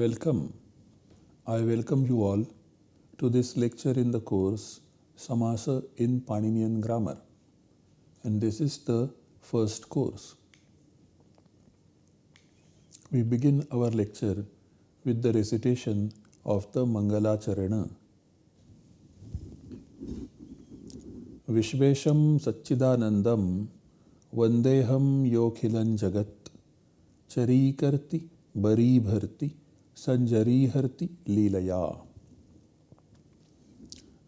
Welcome. I welcome you all to this lecture in the course Samasa in Paninian Grammar. And this is the first course. We begin our lecture with the recitation of the Mangala Charana. Vishvesham Satchidanandam Vandeham Yokhilan Jagat Charikarti Bari Sanjariharti Leelaya.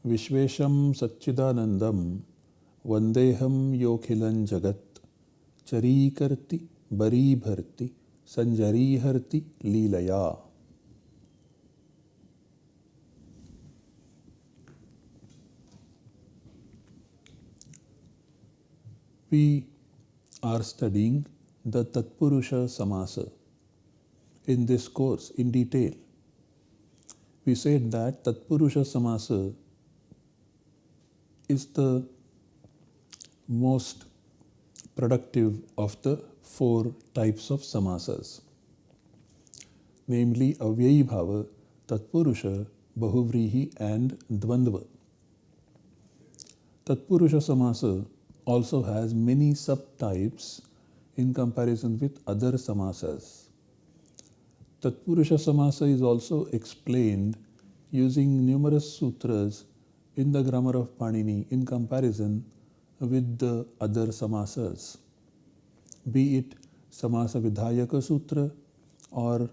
Vishvesham Satchidanandam Vandeham Yokhilan Jagat Charikarti Bari Sanjariharti Leelaya. We are studying the Tatpurusha Samasa in this course in detail. We said that Tatpurusha Samasa is the most productive of the four types of samasas, namely Avyayi Bhava, Tatpurusha, Bahuvrihi and Dvandva. Tatpurusha Samasa also has many subtypes in comparison with other samasas. Tatpurusha Samasa is also explained using numerous sutras in the grammar of Panini in comparison with the other samasas, be it Samasa Vidhayaka Sutra or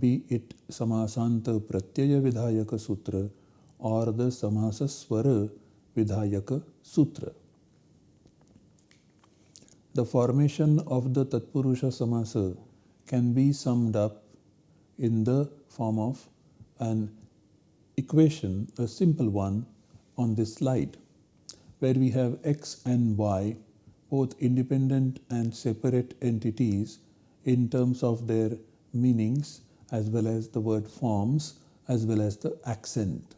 be it Samasanta Pratyaya Vidhayaka Sutra or the Samasa Swara Vidhayaka Sutra. The formation of the Tatpurusha Samasa can be summed up in the form of an equation, a simple one, on this slide, where we have x and y, both independent and separate entities in terms of their meanings as well as the word forms as well as the accent.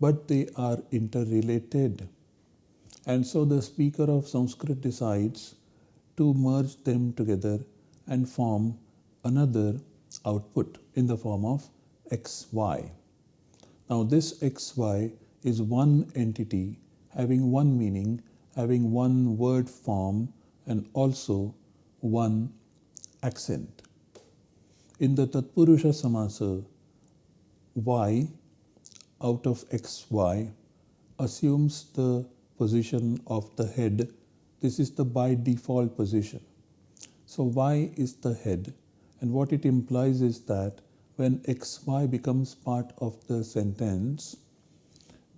But they are interrelated. And so the speaker of Sanskrit decides to merge them together and form another output in the form of xy. Now this xy is one entity having one meaning, having one word form and also one accent. In the Tatpurusha Samasa, y out of xy assumes the position of the head. This is the by default position. So y is the head and what it implies is that when xy becomes part of the sentence,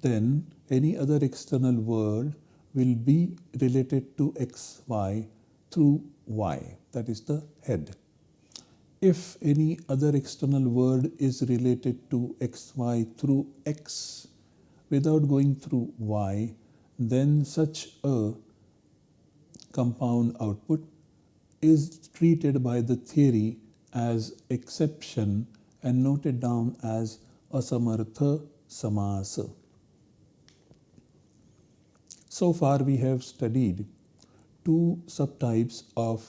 then any other external word will be related to xy through y, that is the head. If any other external word is related to xy through x without going through y, then such a compound output is treated by the theory as exception and noted down as asamartha samasa. So far we have studied two subtypes of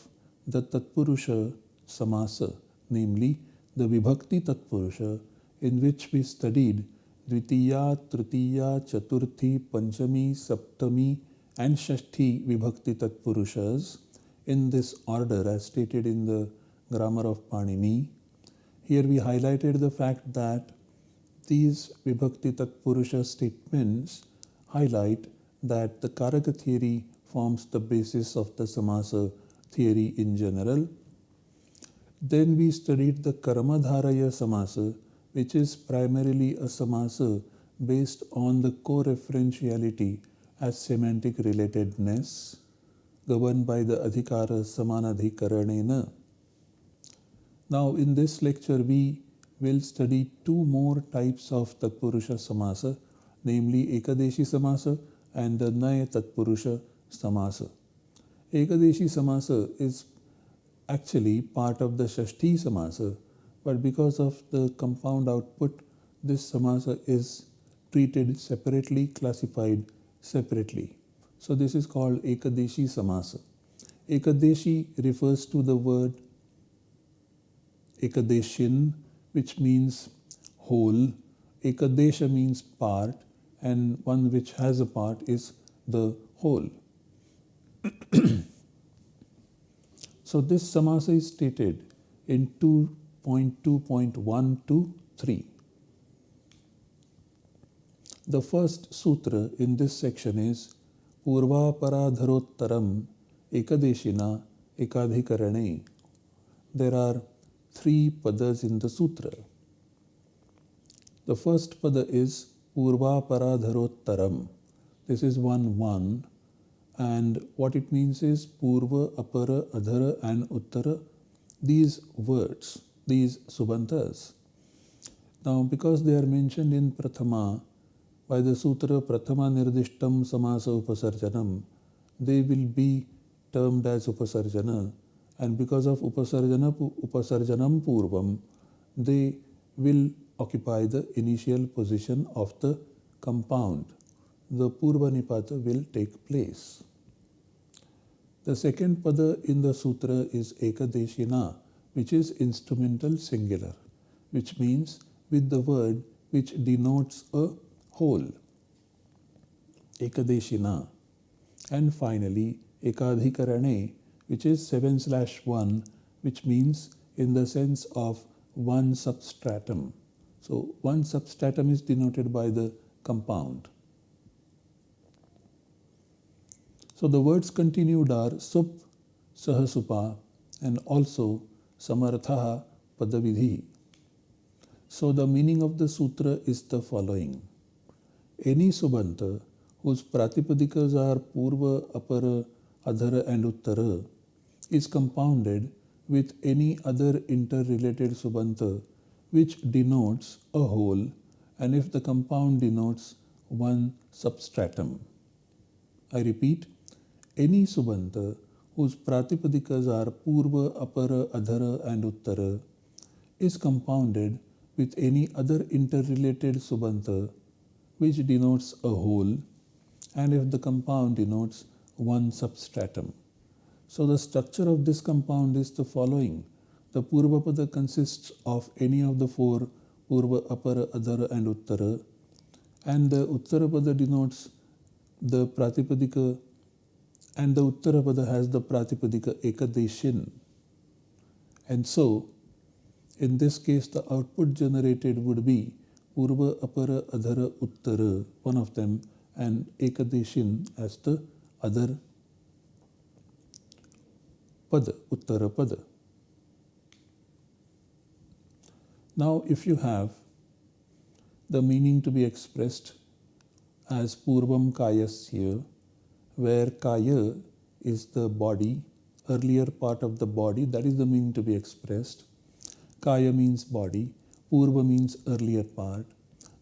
the Tatpurusha samasa, namely the Vibhakti Tatpurusha in which we studied Dvitiya, Tritiya, Chaturthi, Panchami, Saptami and Shashti Vibhakti Tatpurushas in this order as stated in the grammar of Panini. Here we highlighted the fact that these Vibhakti Tatpurusha statements highlight that the Karaka theory forms the basis of the Samasa theory in general. Then we studied the Karmadharaya Samasa, which is primarily a Samasa based on the co-referentiality as semantic relatedness governed by the Adhikara Samanadhikaranena. Now in this lecture we will study two more types of Tatpurusha Samasa, namely Ekadeshi Samasa and the Naya Tatpurusha Samasa. Ekadeshi Samasa is actually part of the Shashti Samasa, but because of the compound output, this Samasa is treated separately, classified separately. So this is called Ekadeshi Samasa. Ekadeshi refers to the word Ekadeshin which means whole, ekadesha means part, and one which has a part is the whole. so this samasa is stated in 2.2.1 to 3. The first sutra in this section is Purvaparadharottaram Ekadeshina Ekadhikarane. There are three padas in the sutra. The first pada is Purvaparadharottaram. This is 1 1 and what it means is Purva, Apara, Adhara and Uttara. These words, these Subantas. Now because they are mentioned in Prathama by the Sutra Prathama Nirdishtam Samasa Upasarjanam, they will be termed as Upasarjana and because of Upasarjana, Upasarjanam Purvam, they will occupy the initial position of the compound. The Purva Nipata will take place. The second pada in the sutra is Ekadeshina, which is instrumental singular, which means with the word which denotes a whole. Ekadeshina. And finally, Ekadhikarane, which is 7 slash 1, which means in the sense of one substratum. So one substratum is denoted by the compound. So the words continued are sup, sahasupa, and also samartha padavidhi. So the meaning of the sutra is the following. Any subanta whose pratipadikas are purva, apara, adhara and uttara is compounded with any other interrelated subanta which denotes a whole and if the compound denotes one substratum. I repeat, any subanta whose pratipadikas are purva, apara, adhara and uttara is compounded with any other interrelated subanta which denotes a whole and if the compound denotes one substratum. So the structure of this compound is the following. The Purvapada consists of any of the four Purva, Apara, Adhara and Uttara and the Uttarapada denotes the Pratipadika and the Uttarapada has the Pratipadika Ekadeshin. And so, in this case, the output generated would be Purva, Apara, Adhara, Uttara, one of them, and Ekadeshin as the other Pada, Uttara Pada. Now, if you have the meaning to be expressed as Purvam Kayasya, where Kaya is the body, earlier part of the body, that is the meaning to be expressed. Kaya means body, Purva means earlier part.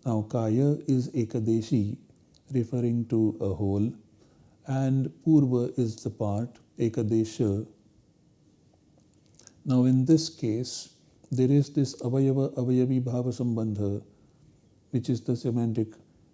Now, Kaya is Ekadeshi, referring to a whole, and Purva is the part, Ekadesha. Now, in this case, there is this avayava avayavi bhava sambandha, which is the semantic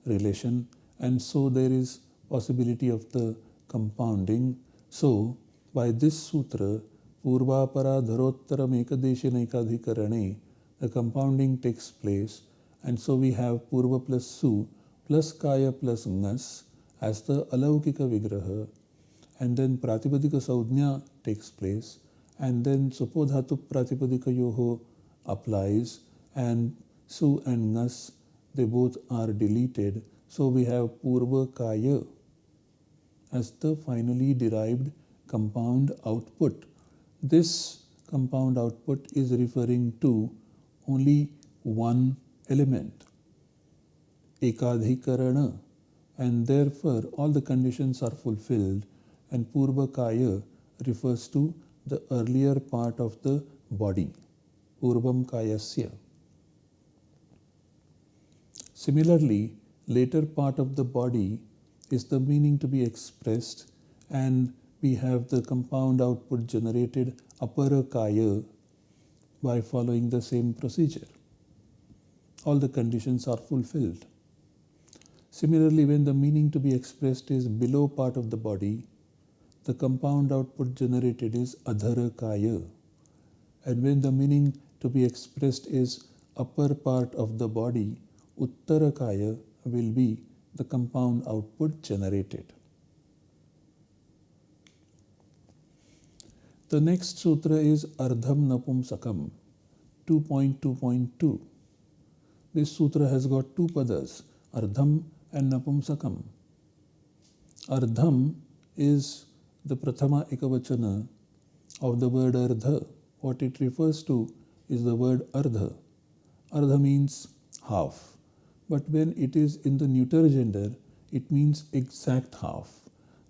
relation, and so there is possibility of the compounding. So, by this sutra, Purvapara Dharottaram Ekadeshina Ekadhikarane, the compounding takes place, and so we have Purva plus Su plus Kaya plus Ngas as the Alaukika Vigraha, and then Pratipadika Saudhnya takes place and then supodhatu pratipadika yoho applies and su and nas they both are deleted. So we have purva kaya as the finally derived compound output. This compound output is referring to only one element ekadhikarana and therefore all the conditions are fulfilled and purva kaya refers to the earlier part of the body, Purvam Kayasya. Similarly, later part of the body is the meaning to be expressed and we have the compound output generated apara Kaya by following the same procedure. All the conditions are fulfilled. Similarly, when the meaning to be expressed is below part of the body, the compound output generated is adhara kaya. And when the meaning to be expressed is upper part of the body, Uttarakaya, will be the compound output generated. The next sutra is Ardham Napumsakam 2.2.2. This sutra has got two padas, Ardham and Napumsakam. Ardham is the Prathama Ekavachana of the word Ardha. What it refers to is the word Ardha. Ardha means half. But when it is in the neuter gender, it means exact half.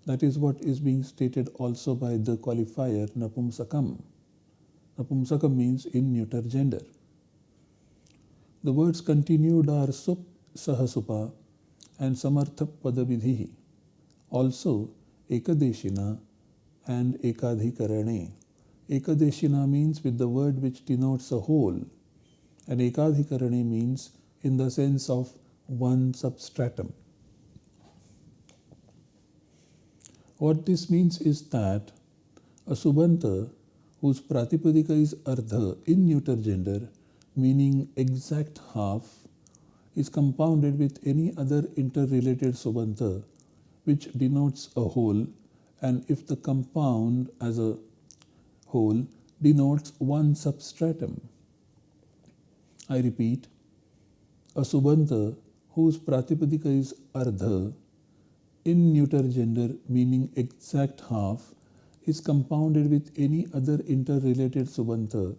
That is what is being stated also by the qualifier Napumsakam. Napumsakam means in neuter gender. The words continued are Sup, Sahasupa and Samartha Padavidhi. Also Ekadeshina and Ekadhikarane. Ekadeshina means with the word which denotes a whole and Ekadhikarane means in the sense of one substratum. What this means is that a subanta whose pratipadika is ardha in neuter gender, meaning exact half, is compounded with any other interrelated subanta which denotes a whole and if the compound as a whole denotes one substratum. I repeat, a subanta whose pratipadika is ardha in neuter gender meaning exact half is compounded with any other interrelated subanta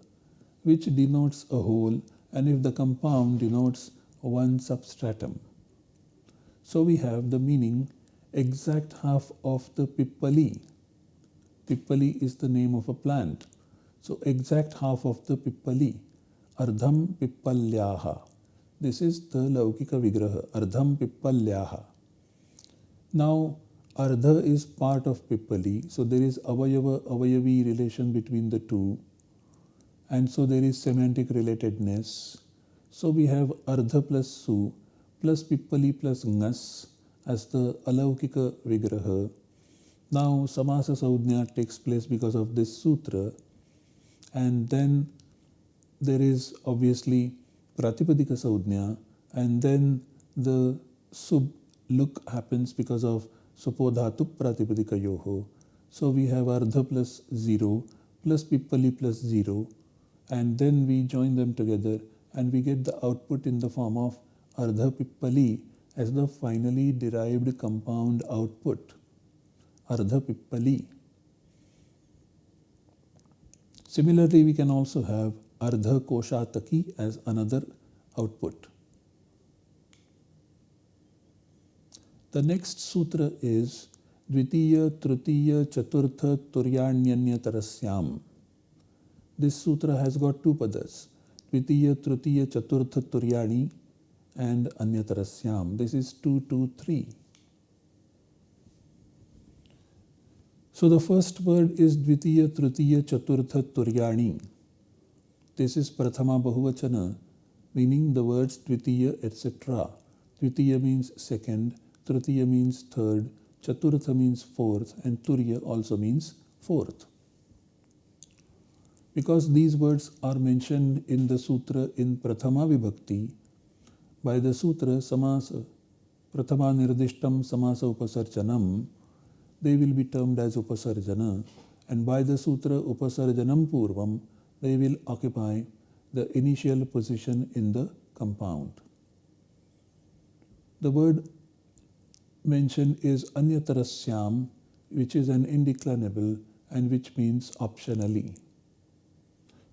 which denotes a whole and if the compound denotes one substratum. So we have the meaning exact half of the pippali. Pippali is the name of a plant. So exact half of the pippali. Ardham pippalyaha. This is the Laukika Vigraha. Ardham pippalyaha. Now, Ardha is part of Pippali, so there is Avayava Avayavi relation between the two, and so there is semantic relatedness. So we have Ardha plus Su plus Pippali plus Ngas as the Alaukika Vigraha. Now, Samasa Saudhnya takes place because of this sutra, and then there is obviously Pratipadika Saudhnya, and then the Sub look happens because of supodhatu pratipadika yoho. So we have ardha plus 0 plus pippali plus 0 and then we join them together and we get the output in the form of ardha pippali as the finally derived compound output. Ardha pippali. Similarly, we can also have ardha koshataki as another output. The next sutra is Dvitiya, Tritiya, Chaturtha, Turyanyanya Tarasyam. This sutra has got two padas, Dvitiya, Tritiya, Chaturtha, Turyani and Anyatarasyam. This is 223. So the first word is Dvitiya, Tritiya, Chaturtha, Turyani. This is Prathama Bahuvachana, meaning the words Dvitiya, etc. Dvitiya means second, Tritiya means third, Chaturtha means fourth, and Turya also means fourth. Because these words are mentioned in the sutra in Prathama Vibhakti, by the sutra Samasa, Prathama Nirdishtam Samasa Upasarjanam, they will be termed as Upasarjana, and by the sutra Upasarjanam Purvam, they will occupy the initial position in the compound. The word mentioned is Anyatarasyam, which is an indeclinable and which means optionally.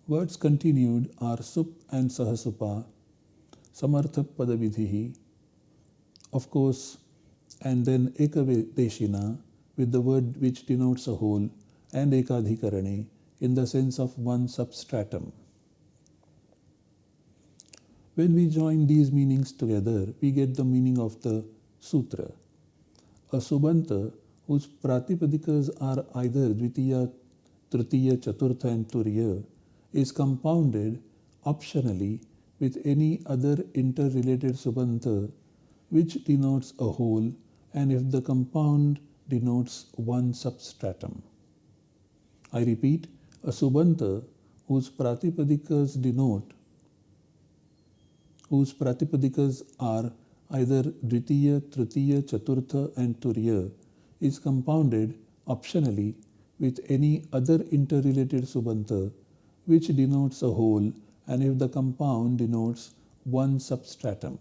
Words continued are Sup and Sahasupa, Samartha Padavidhihi, of course, and then Ekadeshina with the word which denotes a whole and Ekadhikarane in the sense of one substratum. When we join these meanings together, we get the meaning of the sutra. A subanta whose pratipadikas are either dvitiya, tritiya, chaturtha and turiya is compounded optionally with any other interrelated subanta which denotes a whole and if the compound denotes one substratum. I repeat, a subanta whose pratipadikas denote whose Pratipadikas are either Dvitiya, Tritiya, Chaturtha and Turiya is compounded optionally with any other interrelated subanta which denotes a whole and if the compound denotes one substratum.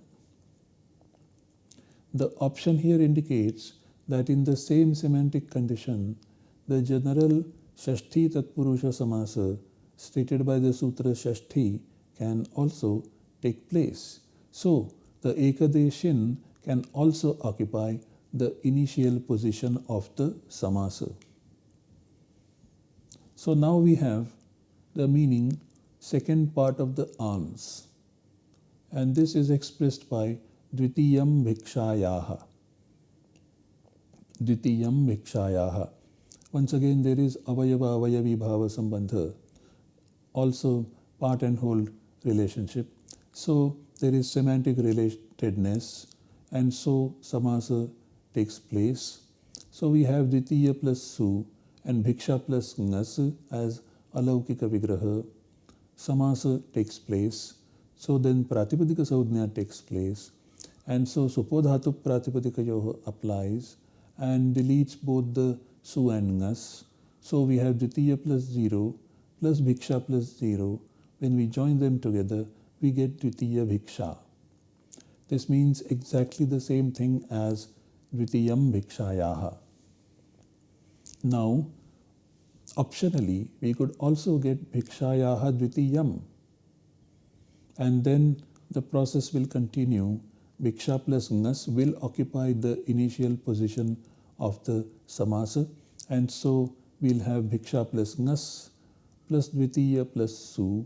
The option here indicates that in the same semantic condition, the general Shashti Tatpurusha Samasa stated by the Sutra Shashti can also take place. So, the Ekadeshin can also occupy the initial position of the Samasa. So now we have the meaning second part of the alms and this is expressed by Dvitiyam Bhikshayaha. Dvitiyam Bhikshayaha. Once again there is Avayava Avayavi Bhava Sambandha, also part and whole relationship. So there is semantic relatedness and so samasa takes place. So we have Dvitiya plus Su and Bhiksha plus Ngas as Alaukika Vigraha. Samasa takes place. So then Pratipadika Saudhnya takes place. And so Supodhatu Pratipadika Yoha applies and deletes both the Su and Ngas. So we have Dvitiya plus 0 plus Bhiksha plus 0. When we join them together, we get Dvitiya Bhiksha. This means exactly the same thing as Dvitiyam Bhikshayaha. Now, optionally, we could also get Bhikshayaha Dvitiyam. And then the process will continue. Bhiksha plus Ngas will occupy the initial position of the samasa. And so we'll have Bhiksha plus Ngas plus Dvitiya plus Su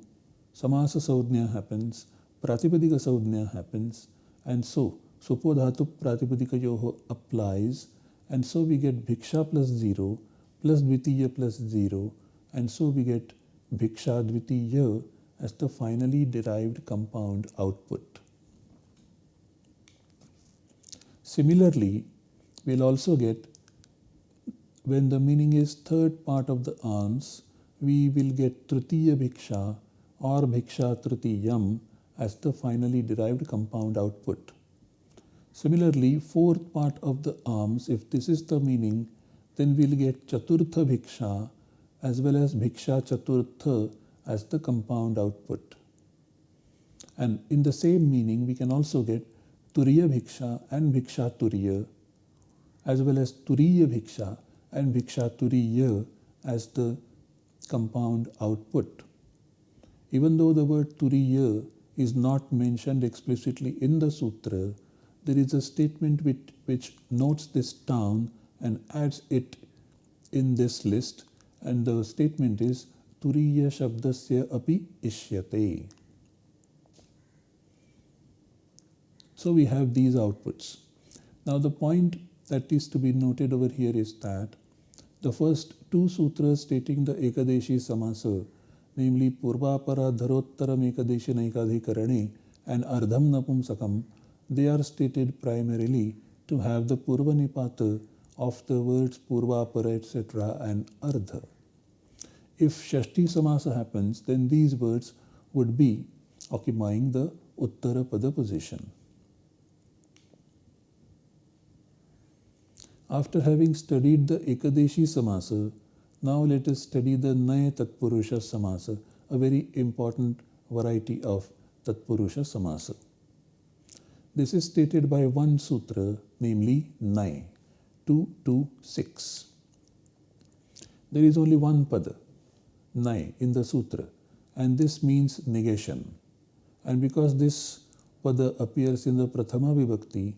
Samasa Saudhnya happens, Pratipadika Saudhnya happens, and so Supodhatu Pratipadika Yoho applies, and so we get Bhiksha plus 0 plus Dvitiya plus 0, and so we get Bhiksha Dvitiya as the finally derived compound output. Similarly, we'll also get when the meaning is third part of the alms, we will get Tritiya Bhiksha or bhiksha tritiyam as the finally derived compound output. Similarly, fourth part of the alms, if this is the meaning, then we'll get chaturtha bhiksha as well as bhiksha chaturtha as the compound output. And in the same meaning, we can also get turiya bhiksha and bhiksha turiya as well as turiya bhiksha and bhiksha turiya as the compound output. Even though the word turiya is not mentioned explicitly in the sutra, there is a statement which, which notes this down and adds it in this list. And the statement is Turiya Shabdasya Api Ishyate. So we have these outputs. Now the point that is to be noted over here is that the first two sutras stating the Ekadeshi Samasa namely Purvapara Dharottaram Ekadeshinaikadhikarane and Ardham Napumsakam, they are stated primarily to have the Purvanipata of the words purva, Purvapara etc. and Ardha. If Shashti Samasa happens, then these words would be occupying the Uttara Pada position. After having studied the Ekadeshi Samasa, now let us study the Naya Tatpurusha Samasa, a very important variety of Tatpurusha Samasa. This is stated by one sutra, namely Nai, 226. There is only one pada, Nai, in the sutra, and this means negation. And because this pada appears in the Prathama Vibhakti,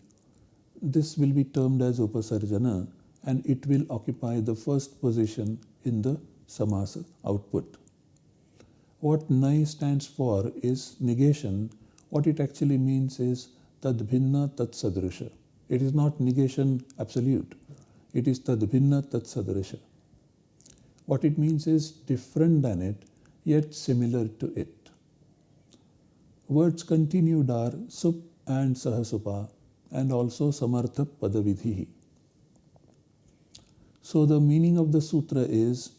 this will be termed as Upasarjana and it will occupy the first position in the samasa output. What nai stands for is negation. What it actually means is tadbhinna tatsadrisha. It is not negation absolute. It is tadbhinna tatsadrisha. What it means is different than it, yet similar to it. Words continued are sup and sahasupa and also samartha padavidhi. So the meaning of the sutra is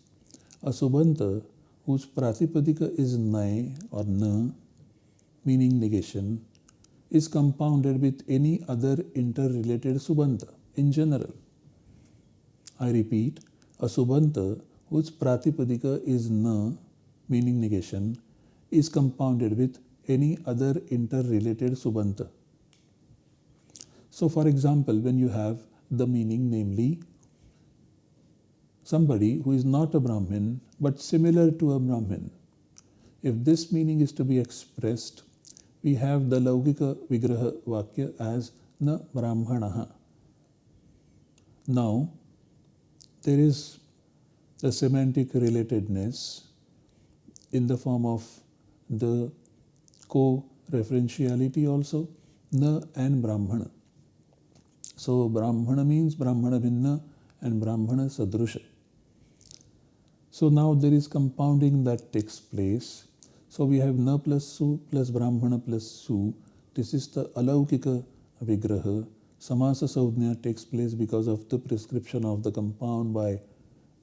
a subanta whose pratipadika is nai or na, meaning negation, is compounded with any other interrelated subanta in general. I repeat, a subanta whose pratipadika is na, meaning negation, is compounded with any other interrelated subanta. So, for example, when you have the meaning, namely, somebody who is not a Brahmin but similar to a Brahmin, if this meaning is to be expressed, we have the Laukika Vigraha Vakya as na Brahmanaha. Now, there is the semantic relatedness in the form of the co-referentiality also, na and Brahmana. So Brahmana means Brahmana Bhinna and Brahmana Sadrusha. So now there is compounding that takes place. So we have Na plus Su plus Brahmana plus Su. This is the Alaukika Vigraha. Samasa Saudhnya takes place because of the prescription of the compound by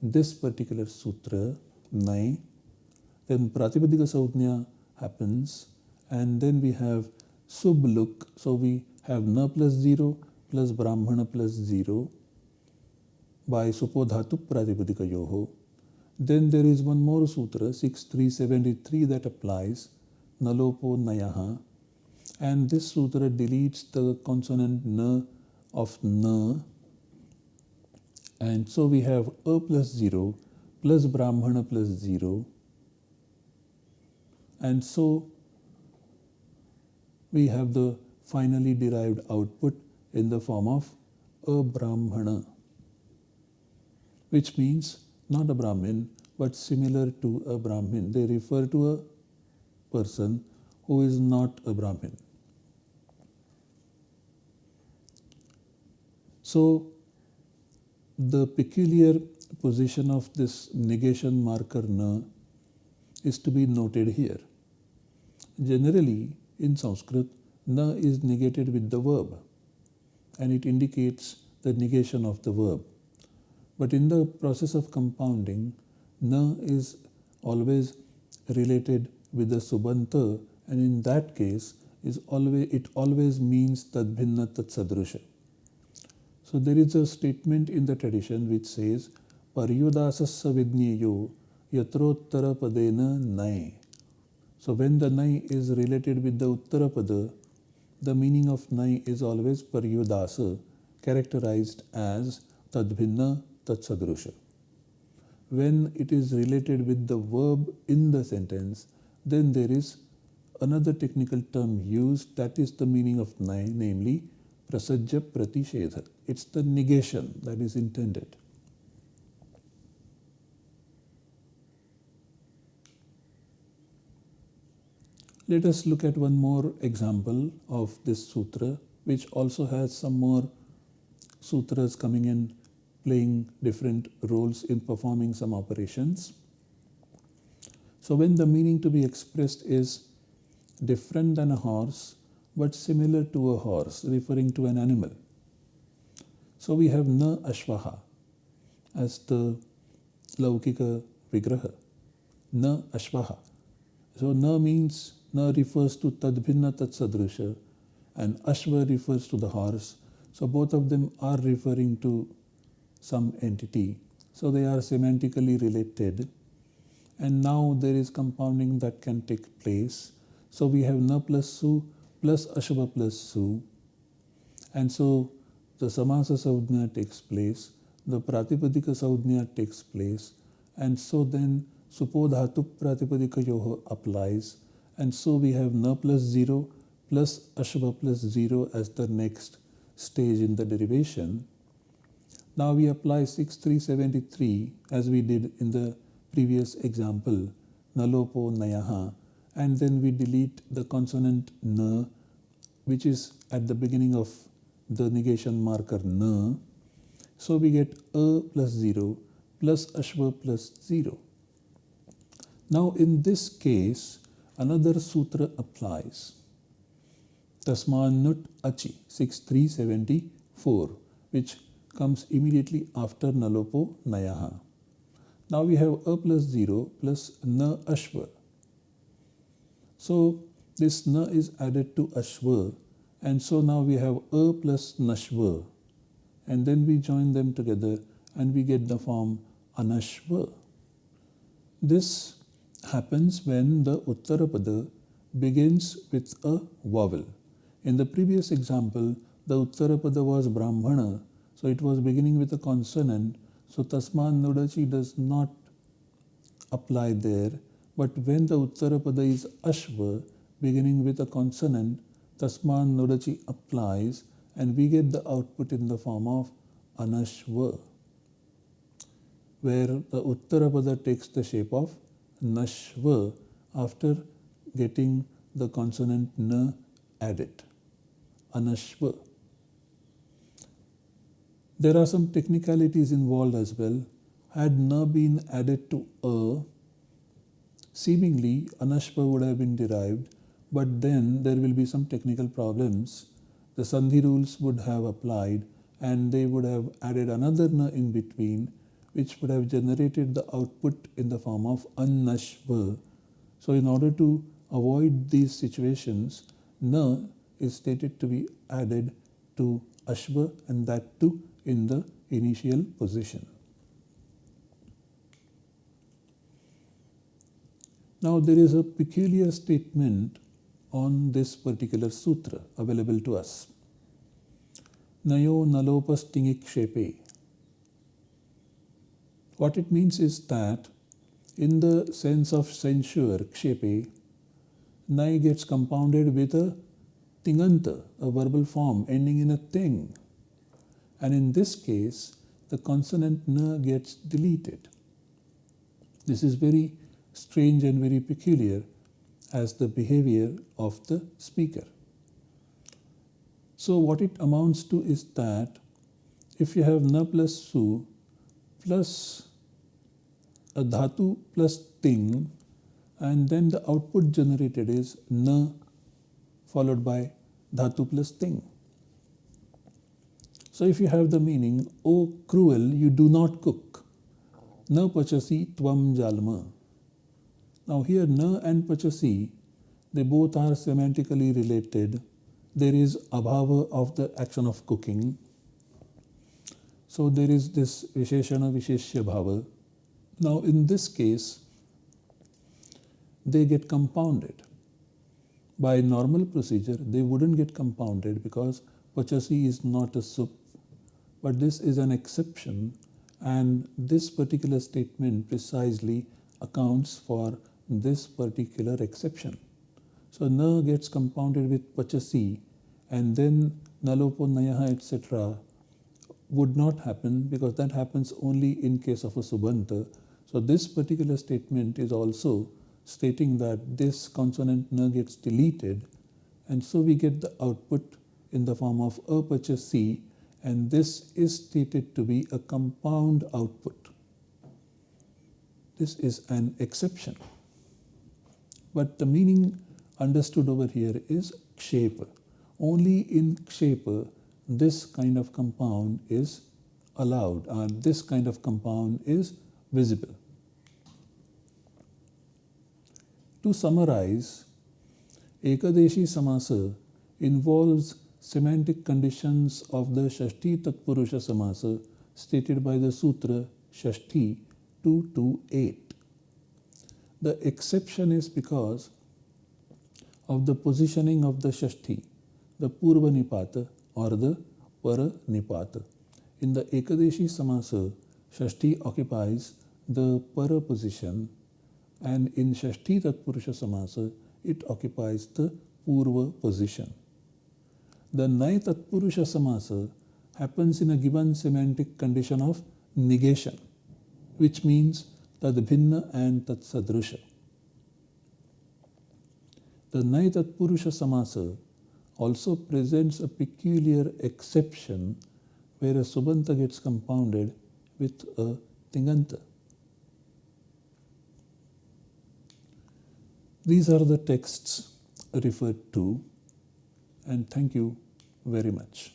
this particular sutra, Nai. Then Pratipadika Saudhnya happens and then we have Subluk. So we have Na plus 0 plus Brahmana plus 0 by Supodhatu Pratipadika Yoho. Then there is one more sutra, 6373 that applies, Nalopo Nayaha. And this sutra deletes the consonant Na of Na. And so we have A plus 0 plus Brahmana plus 0. And so we have the finally derived output in the form of a Brahmana, which means not a Brahmin but similar to a Brahmin. They refer to a person who is not a Brahmin. So, the peculiar position of this negation marker na is to be noted here. Generally, in Sanskrit, na is negated with the verb and it indicates the negation of the verb. But in the process of compounding, na is always related with the subanta and in that case is always it always means tadbhinna tatsadrusha. So there is a statement in the tradition which says paryudasassa vidnyeyo yatrottara padena nai. So when the nai is related with the uttarapada, the meaning of nai is always paryudasa characterized as tadbhinna tatsadrusha when it is related with the verb in the sentence, then there is another technical term used that is the meaning of nai, namely prasajya pratishedha. It's the negation that is intended. Let us look at one more example of this sutra, which also has some more sutras coming in playing different roles in performing some operations. So when the meaning to be expressed is different than a horse but similar to a horse, referring to an animal. So we have na ashvaha as the laukika vigraha, na ashvaha. So na means na refers to tadbhinna tatsadrusha and ashva refers to the horse. So both of them are referring to some entity. So they are semantically related. And now there is compounding that can take place. So we have na plus su plus ashva plus su. And so the samasa saudhnya takes place, the pratipadika saudhnya takes place, and so then supodhatu pratipadika yoho applies. And so we have na plus 0 plus ashva plus 0 as the next stage in the derivation. Now we apply 6373 as we did in the previous example, nalopo nayaha, and then we delete the consonant na, which is at the beginning of the negation marker na. So we get a plus 0 plus ashva plus 0. Now in this case, another sutra applies. Tasmanut achi 6374, which comes immediately after nalopo nayaha. Now we have a plus 0 plus na ashva. So this na is added to ashva And so now we have a plus nashva. And then we join them together and we get the form anashva. This happens when the Uttarapada begins with a vowel. In the previous example, the Uttarapada was Brahmana, so it was beginning with a consonant. So Tasman Nudachi does not apply there. But when the Uttarapada is Ashva, beginning with a consonant, Tasman Nudachi applies and we get the output in the form of Anashva, where the Uttarapada takes the shape of Nashva after getting the consonant N added. Anashva. There are some technicalities involved as well. Had na been added to a, seemingly anashva would have been derived, but then there will be some technical problems. The sandhi rules would have applied and they would have added another na in between, which would have generated the output in the form of anashva. So in order to avoid these situations, na is stated to be added to ashva and that too in the initial position. Now there is a peculiar statement on this particular sutra available to us. Nayo nalopas tingikshepe. What it means is that in the sense of censure, kshepe, nai gets compounded with a tinganta, a verbal form ending in a ting. And in this case, the consonant n gets deleted. This is very strange and very peculiar as the behavior of the speaker. So what it amounts to is that if you have na plus su plus a dhatu plus ting and then the output generated is na followed by dhatu plus ting. So if you have the meaning, O cruel, you do not cook. Na pachasi tvam jalma. Now here na and pachasi, they both are semantically related. There is abhava of the action of cooking. So there is this visheshana visheshya bhava. Now in this case, they get compounded. By normal procedure, they wouldn't get compounded because pachasi is not a sup but this is an exception and this particular statement precisely accounts for this particular exception. So na gets compounded with pachasi and then nalopo nayaha etc. would not happen because that happens only in case of a subanta. So this particular statement is also stating that this consonant na gets deleted and so we get the output in the form of apachasi and this is stated to be a compound output. This is an exception. But the meaning understood over here is kshepa. Only in kshepa this kind of compound is allowed or this kind of compound is visible. To summarize, Ekadeshi Samasa involves semantic conditions of the Shashti Tatpurusha Samasa stated by the Sutra Shashti 228. The exception is because of the positioning of the Shashti, the Purva Nipata or the Para Nipata. In the Ekadeshi Samasa, Shashti occupies the Para position and in Shashti Tatpurusha Samasa, it occupies the Purva position. The Nai Tatpurusha Samasa happens in a given semantic condition of negation, which means Tadbhinna and Tatsadrusha. The Nai Tatpurusha Samasa also presents a peculiar exception where a Subanta gets compounded with a Tinganta. These are the texts referred to and thank you very much.